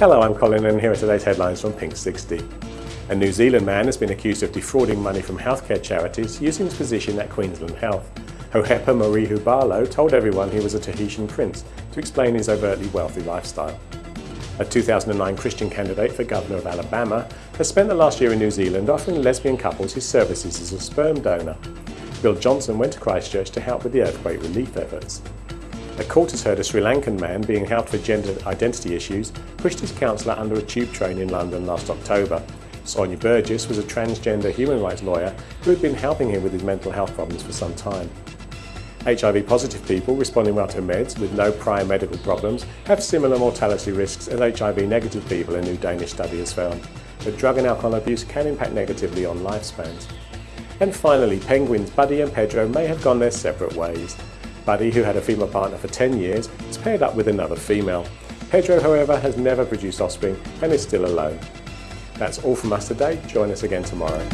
Hello, I'm Colin and here are today's headlines from Pink 60. A New Zealand man has been accused of defrauding money from healthcare charities using his position at Queensland Health. Hohepa Morehu Barlow told everyone he was a Tahitian prince to explain his overtly wealthy lifestyle. A 2009 Christian candidate for Governor of Alabama has spent the last year in New Zealand offering lesbian couples his services as a sperm donor. Bill Johnson went to Christchurch to help with the earthquake relief efforts. A court has heard a Sri Lankan man being held for gender identity issues pushed his counsellor under a tube train in London last October. Sonia Burgess was a transgender human rights lawyer who had been helping him with his mental health problems for some time. HIV positive people responding well to meds with no prior medical problems have similar mortality risks as HIV negative people, a new Danish study has found. But drug and alcohol abuse can impact negatively on lifespans. And finally, penguins Buddy and Pedro may have gone their separate ways. Buddy, who had a female partner for 10 years, is paired up with another female. Pedro, however, has never produced offspring and is still alone. That's all from us today. Join us again tomorrow.